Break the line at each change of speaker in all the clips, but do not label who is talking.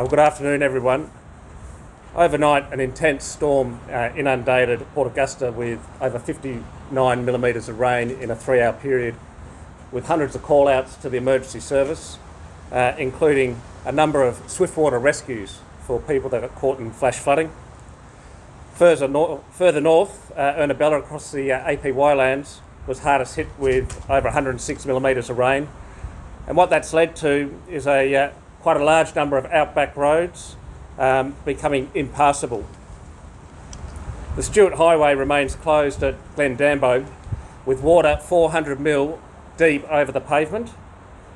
Uh, good afternoon, everyone. Overnight, an intense storm uh, inundated Port Augusta with over 59 millimetres of rain in a three hour period, with hundreds of call outs to the emergency service, uh, including a number of swift water rescues for people that got caught in flash flooding. Further, nor- further north, uh, Ernabella across the uh, APY lands was hardest hit with over 106 millimetres of rain. And what that's led to is a uh, quite a large number of outback roads um, becoming impassable. The Stuart Highway remains closed at Glendambo with water 400 mil deep over the pavement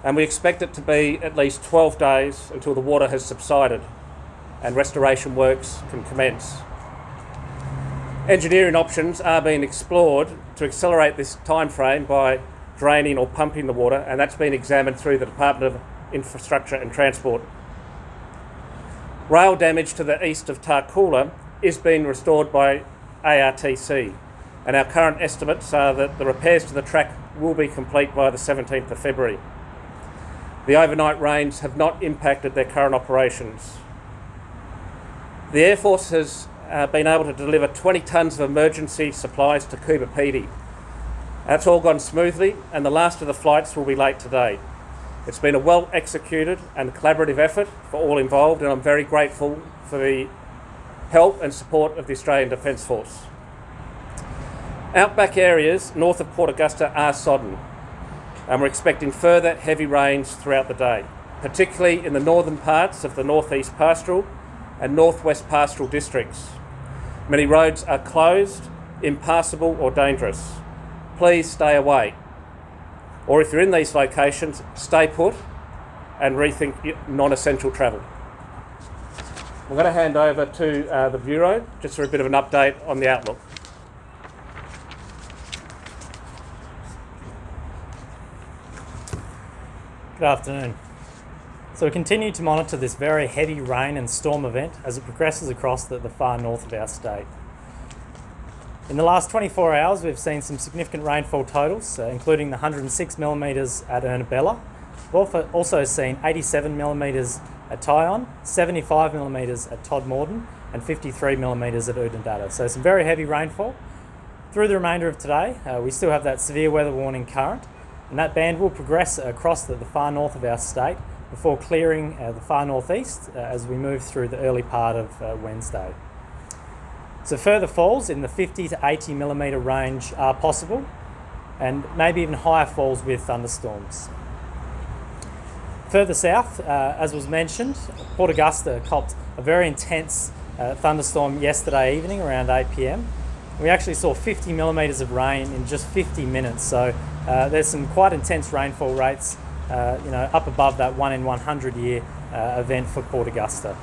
and we expect it to be at least 12 days until the water has subsided and restoration works can commence. Engineering options are being explored to accelerate this time frame by draining or pumping the water and that's been examined through the Department of Infrastructure and Transport. Rail damage to the east of Tarcoola is being restored by ARTC, and our current estimates are that the repairs to the track will be complete by the 17th of February. The overnight rains have not impacted their current operations. The Air Force has uh, been able to deliver 20 tonnes of emergency supplies to Coober Pedy. That's all gone smoothly, and the last of the flights will be late today. It's been a well executed and collaborative effort for all involved, and I'm very grateful for the help and support of the Australian Defence Force. Outback areas north of Port Augusta are sodden, and we're expecting further heavy rains throughout the day, particularly in the northern parts of the northeast pastoral and northwest pastoral districts. Many roads are closed, impassable, or dangerous. Please stay away or if you're in these locations, stay put and rethink non-essential travel. I'm going to hand over to uh, the Bureau just for a bit of an update on the outlook.
Good afternoon. So we continue to monitor this very heavy rain and storm event as it progresses across the, the far north of our state. In the last 24 hours, we've seen some significant rainfall totals, uh, including the 106 millimetres at Ernabella. We've also seen 87 millimetres at Tieyon, 75 millimetres at Todmorden, and 53 millimetres at Oodnadatta. So some very heavy rainfall. Through the remainder of today, uh, we still have that severe weather warning current, and that band will progress across the, the far north of our state before clearing uh, the far northeast uh, as we move through the early part of uh, Wednesday. So further falls in the 50 to 80 millimetre range are possible and maybe even higher falls with thunderstorms. Further south, uh, as was mentioned, Port Augusta copped a very intense uh, thunderstorm yesterday evening around 8 pm. We actually saw 50 millimetres of rain in just 50 minutes, so uh, there's some quite intense rainfall rates, uh, you know, up above that 1 in 100 year uh, event for Port Augusta.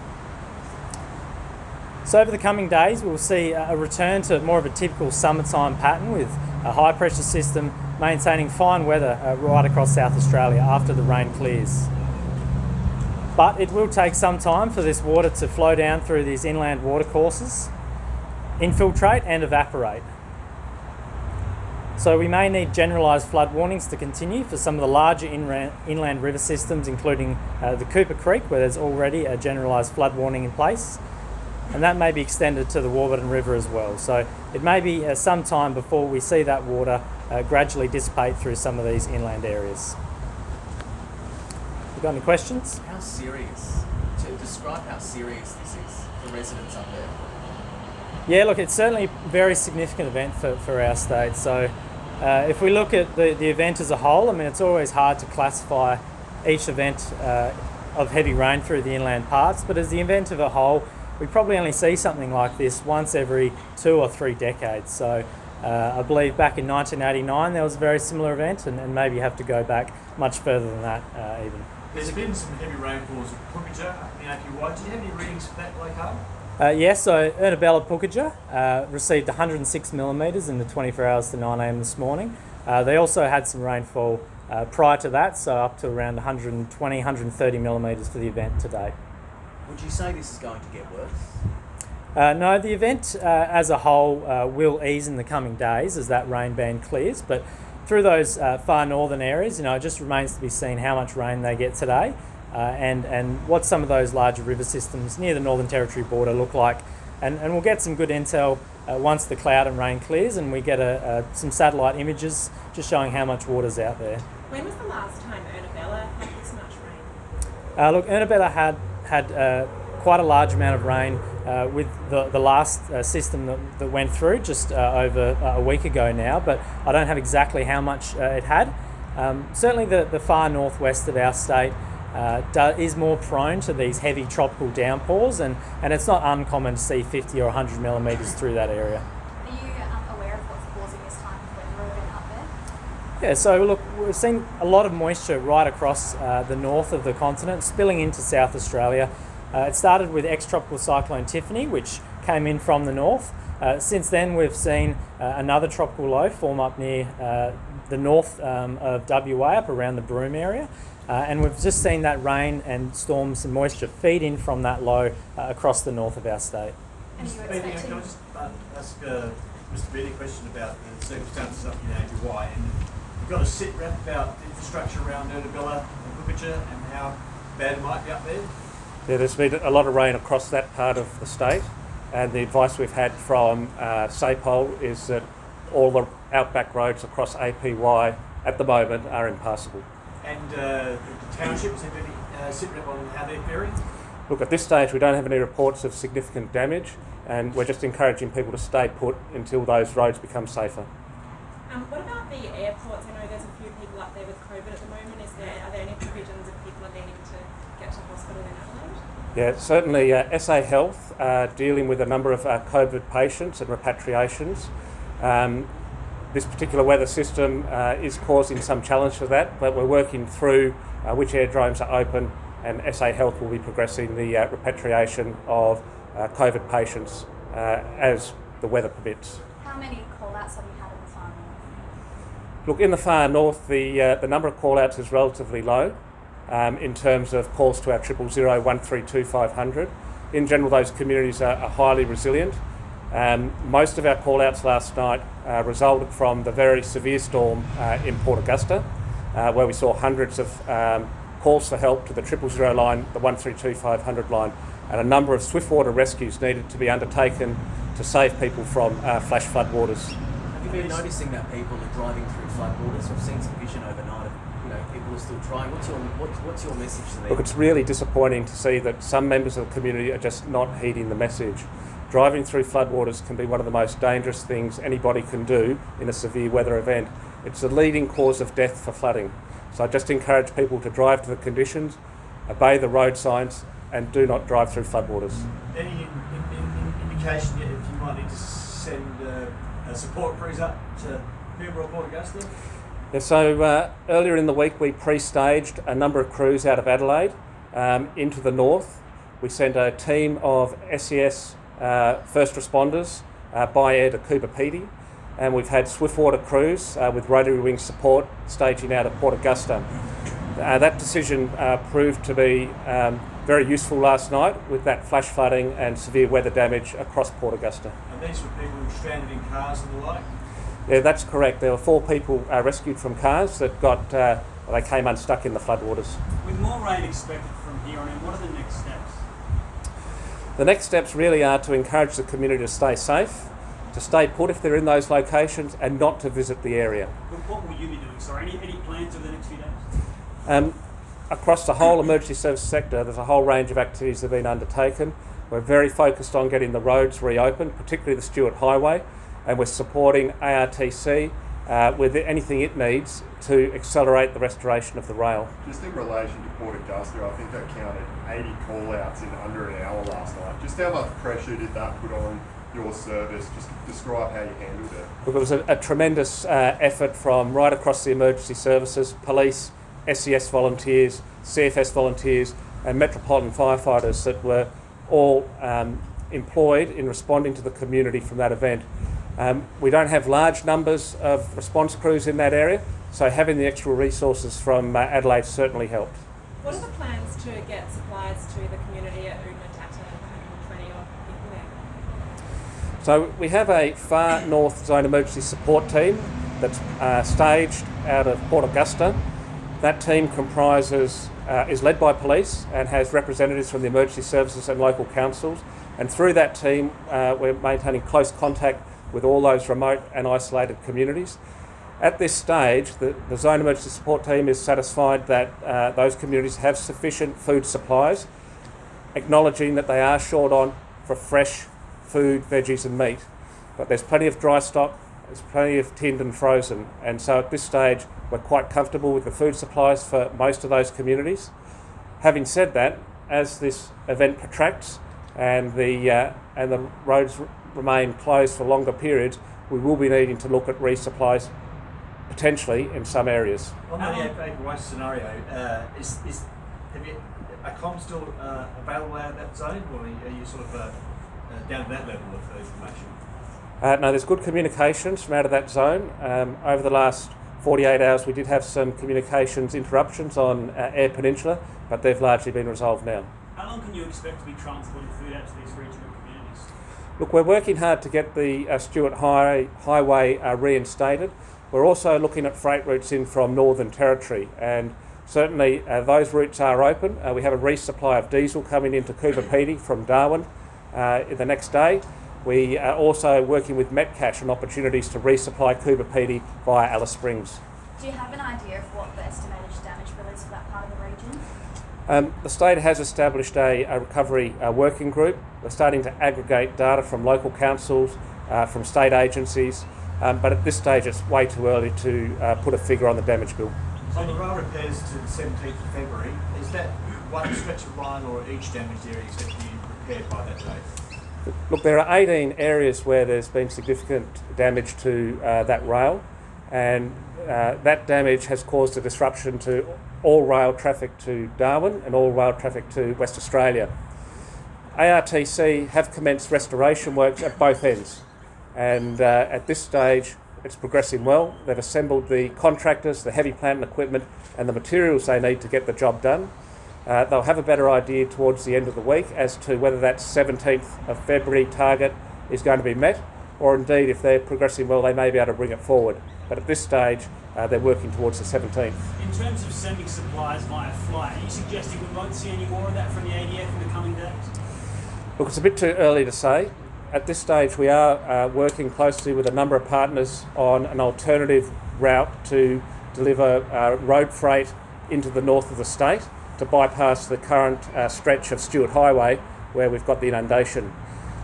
So over the coming days, we'll see a return to more of a typical summertime pattern with a high pressure system maintaining fine weather uh, right across South Australia after the rain clears. But it will take some time for this water to flow down through these inland watercourses, infiltrate and evaporate. So we may need generalised flood warnings to continue for some of the larger inland, river systems, including uh, the Cooper Creek, where there's already a generalised flood warning in place, and that may be extended to the Warburton River as well. So it may be uh, some time before we see that water uh, gradually dissipate through some of these inland areas. You got any questions?
How serious? To describe how serious this is for residents up there.
Yeah, look, it's certainly a very significant event for, for our state. So uh, if we look at the, the event as a whole, I mean, it's always hard to classify each event uh, of heavy rain through the inland parts, but as the event of a whole, we probably only see something like this once every two or three decades. So uh, I believe back in 1989 there was a very similar event, and, and maybe you have to go back much further than that uh, even.
There's been some heavy rainfalls at Pukatja in APY. Did you have any readings for that, Blake
uh, yes, so Ernabella Pukatja uh, received 106 millimetres in the 24 hours to 9am this morning. Uh, they also had some rainfall uh, prior to that, so up to around 120, 130 millimetres for the event today.
Would you say this is going to get worse?
Uh, no, the event uh, as a whole uh, will ease in the coming days as that rain band clears, but through those uh, far northern areas, you know, it just remains to be seen how much rain they get today uh, and, and what some of those larger river systems near the Northern Territory border look like. And, and we'll get some good intel uh, once the cloud and rain clears and we get a, a, some satellite images just showing how much water's out there.
When was the last time Ernabella had this much rain?
Uh, look, Ernabella had, had uh, quite a large amount of rain uh, with the, the last uh, system that, that went through just uh, over uh, a week ago now, but I don't have exactly how much uh, it had. Um, certainly, the, the far northwest of our state is more prone to these heavy tropical downpours, and, and it's not uncommon to see 50 or 100 millimetres through that area.
Are you um, aware of what's causing this type of weather event up there?
Yeah, so look, we've seen a lot of moisture right across uh, the north of the continent, spilling into South Australia. Uh, it started with ex-tropical cyclone Tiffany, which came in from the north. Uh, since then, we've seen uh, another tropical low form up near uh, the north um, of WA, up around the Broome area. Uh, and we've just seen that rain and storms and moisture feed in from that low uh, across the north of our state.
And are you
Mr. Beattie,
expecting?
can I just uh, ask uh, Mr. Beattie a question about the circumstances up in APY? And you've got a sit rep about the infrastructure around Ernabella and Pukatja and how bad it might be up there.
Yeah, there's been a lot of rain across that part of the state, and the advice we've had from uh, SAPOL is that all the outback roads across APY at the moment are impassable.
And uh, the township, has there been any uh, sit rep on how they're faring?
Look, at this stage, we don't have any reports of significant damage, and we're just encouraging people to stay put until those roads become safer.
Um, what about the airports? I know there's a few people up there with COVID at the moment. Is there are there any provisions if people are needing to get to hospital in
Yeah, certainly uh, SA Health uh, dealing with a number of uh, COVID patients and repatriations. Um, this particular weather system uh, is causing some challenge for that, but we're working through uh, which aerodromes are open, and SA Health will be progressing the uh, repatriation of uh, COVID patients uh, as the weather permits.
How many call-outs have you had in the far north?
Look, in the far north, the, uh, the number of call outs is relatively low um, in terms of calls to our triple zero one three two five hundred. In general, those communities are, are highly resilient. Um, most of our call outs last night uh, resulted from the very severe storm uh, in Port Augusta, uh, where we saw hundreds of um, calls for help to the triple zero line, the one three two five hundred line, and a number of swiftwater rescues needed to be undertaken to save people from uh, flash floodwaters.
Have you been noticing that people are driving through floodwaters? We've seen some vision overnight you know people are still trying. What's your what, what's your message to them?
Look, it's really disappointing to see that some members of the community are just not heeding the message. Driving through floodwaters can be one of the most dangerous things anybody can do in a severe weather event. It's the leading cause of death for flooding. So I just encourage people to drive to the conditions, obey the road signs, and do not drive through floodwaters.
Any in, in, in, indication yet if you might need to send uh, a support crews up to Pembroke Port Augusta?
Yeah, so uh, earlier in the week, we pre-staged a number of crews out of Adelaide um, into the north. We sent a team of SES uh, first responders uh, by air to Coober Pedy, and we've had swiftwater crews uh, with rotary wing support staging out of Port Augusta. Uh, that decision uh, proved to be um, very useful last night with that flash flooding and severe weather damage across Port Augusta.
And these were people who were stranded in cars and the like.
Yeah, that's correct. There were four people uh, rescued from cars that got uh, they came unstuck in the floodwaters.
With more rain expected from here on in, what are the next steps?
The next steps really are to encourage the community to stay safe, to stay put if they're in those locations, and not to visit the area.
But what will you be doing? Sorry, any, any plans over the next few days?
Um, across the whole emergency service sector, there's a whole range of activities that have been undertaken. We're very focused on getting the roads reopened, particularly the Stuart Highway, and we're supporting ARTC uh, with anything it needs to accelerate the restoration of the rail.
Just in relation to Port Augusta, I think I counted 80 call outs in under an hour last night. Just how much pressure did that put on your service? Just describe how you handled it.
Look, it was a, a tremendous uh, effort from right across the emergency services, police, SES volunteers, CFS volunteers, and metropolitan firefighters that were all um, employed in responding to the community from that event. Um, we don't have large numbers of response crews in that area, so having the extra resources from uh, Adelaide certainly helped.
What are the plans to get supplies to the community at Oodnadatta, 120 odd people there?
So we have a far north zone emergency support team that's uh, staged out of Port Augusta. That team comprises uh, is led by police and has representatives from the emergency services and local councils. And through that team, uh, we're maintaining close contact with all those remote and isolated communities. At this stage, the, the Zone Emergency Support Team is satisfied that uh, those communities have sufficient food supplies, acknowledging that they are short on for fresh food, veggies, and meat. But there's plenty of dry stock, there's plenty of tinned and frozen, and so at this stage, we're quite comfortable with the food supplies for most of those communities. Having said that, as this event protracts and the uh, and the roads remain closed for longer periods, we will be needing to look at resupplies potentially in some areas.
On the April West scenario, uh, is, is have you, are comms still uh, available out of that zone, or are you, are you sort of uh, uh, down to that level of uh, information?
Uh, no, there's good communications from out of that zone. Um, over the last 48 hours, we did have some communications interruptions on uh, Eyre Peninsula, but they've largely been resolved now.
How long can you expect to be transporting food out to these regional communities?
Look, we're working hard to get the uh, Stuart High, Highway uh, reinstated. We're also looking at freight routes in from Northern Territory, and certainly uh, those routes are open. Uh, we have a resupply of diesel coming into Coober Pedy from Darwin uh, the next day. We are also working with Metcash on opportunities to resupply Coober Pedy via Alice Springs.
Do you have an idea of what the estimated damage bill is for that part of the region?
Um, the state has established a, a recovery uh, working group. We're starting to aggregate data from local councils, uh, from state agencies, um, but at this stage it's way too early to uh, put a figure on the damage bill.
On the rail repairs to the 17th of February, is that one stretch of line or each damaged area is going to be repaired by that date?
Look, there are 18 areas where there's been significant damage to uh, that rail, and uh, that damage has caused a disruption to all rail traffic to Darwin and all rail traffic to West Australia. ARTC have commenced restoration works at both ends, and uh, at this stage it's progressing well. They've assembled the contractors, the heavy plant and equipment, and the materials they need to get the job done. Uh, they'll have a better idea towards the end of the week as to whether that 17th of February target is going to be met, or indeed, if they're progressing well, they may be able to bring it forward. But at this stage, uh, they're working towards the 17th.
In terms of sending supplies via flight, are you suggesting we won't see any more of that from the ADF in the coming days?
Look, it's a bit too early to say. At this stage, we are uh, working closely with a number of partners on an alternative route to deliver uh, road freight into the north of the state to bypass the current uh, stretch of Stuart Highway where we've got the inundation.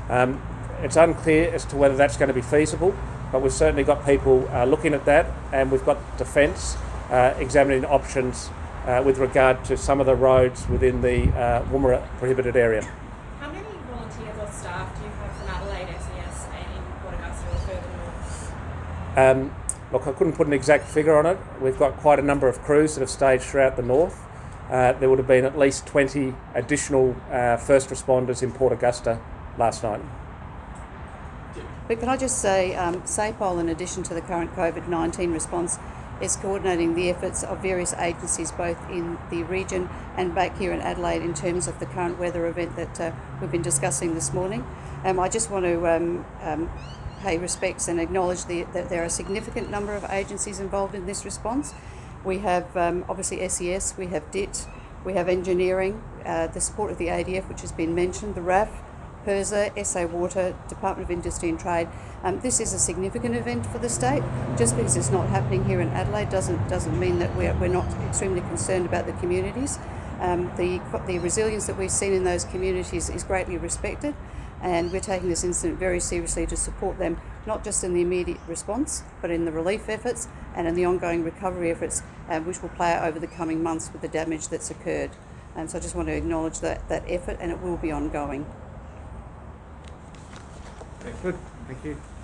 Um, it's unclear as to whether that's going to be feasible, but we've certainly got people uh, looking at that, and we've got Defence uh, examining options uh, with regard to some of the roads within the uh, Woomera prohibited area.
How many volunteers or staff do you have from Adelaide SES and in Port Augusta or further north?
Um, look, I couldn't put an exact figure on it. We've got quite a number of crews that have staged throughout the north. Uh, there would have been at least 20 additional uh, first responders in Port Augusta last night.
But can I just say, um, SAPOL, in addition to the current COVID 19 response, is coordinating the efforts of various agencies both in the region and back here in Adelaide in terms of the current weather event that uh, we've been discussing this morning. Um, I just want to um, um, pay respects and acknowledge the, that there are a significant number of agencies involved in this response. We have um, obviously SES, we have DIT, we have engineering, uh, the support of the ADF, which has been mentioned, the RAF, PIRSA, SA Water, Department of Industry and Trade. Um, this is a significant event for the state. Just because it's not happening here in Adelaide doesn't doesn't mean that we're, we're not extremely concerned about the communities. Um, the the resilience that we've seen in those communities is greatly respected, and we're taking this incident very seriously to support them, not just in the immediate response, but in the relief efforts and in the ongoing recovery efforts, uh, which will play out over the coming months with the damage that's occurred. And so I just want to acknowledge that, that effort, and it will be ongoing.
Good, thank you.